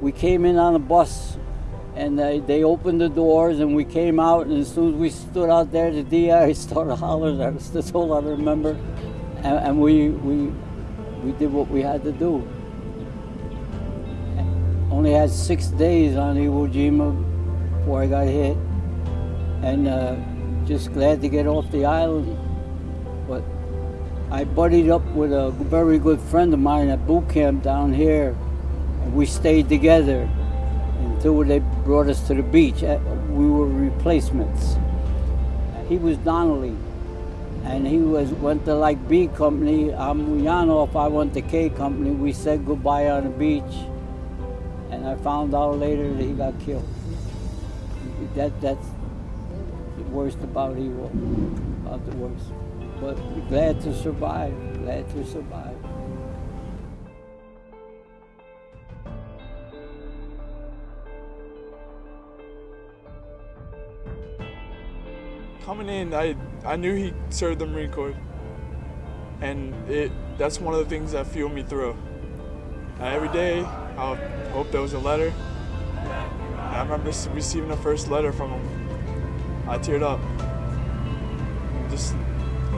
we came in on a bus and they, they opened the doors and we came out and as soon as we stood out there the DI started hollering at us. That's all I remember. And, and we, we, we did what we had to do. Only had six days on Iwo Jima before I got hit. And uh, just glad to get off the island. But I buddied up with a very good friend of mine at boot camp down here we stayed together until they brought us to the beach. Uh, We were replacements. He was Donnelly, and he was went to like B company. I'm Yanov. I went to K company. We said goodbye on the beach, and I found out later that he got killed. That that's the worst about Iwo, about the worst. But glad to survive. Glad to survive. Coming in, I I knew he served the Marine Corps, and it that's one of the things that fueled me through. Uh, every day, I hope there was a letter. I remember receiving the first letter from him. I teared up. Just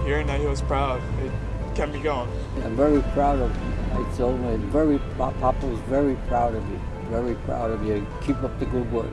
hearing that he was proud, it kept me going. I'm very proud of him. I told very, Papa was very proud of you. Very proud of you. Keep up the good work.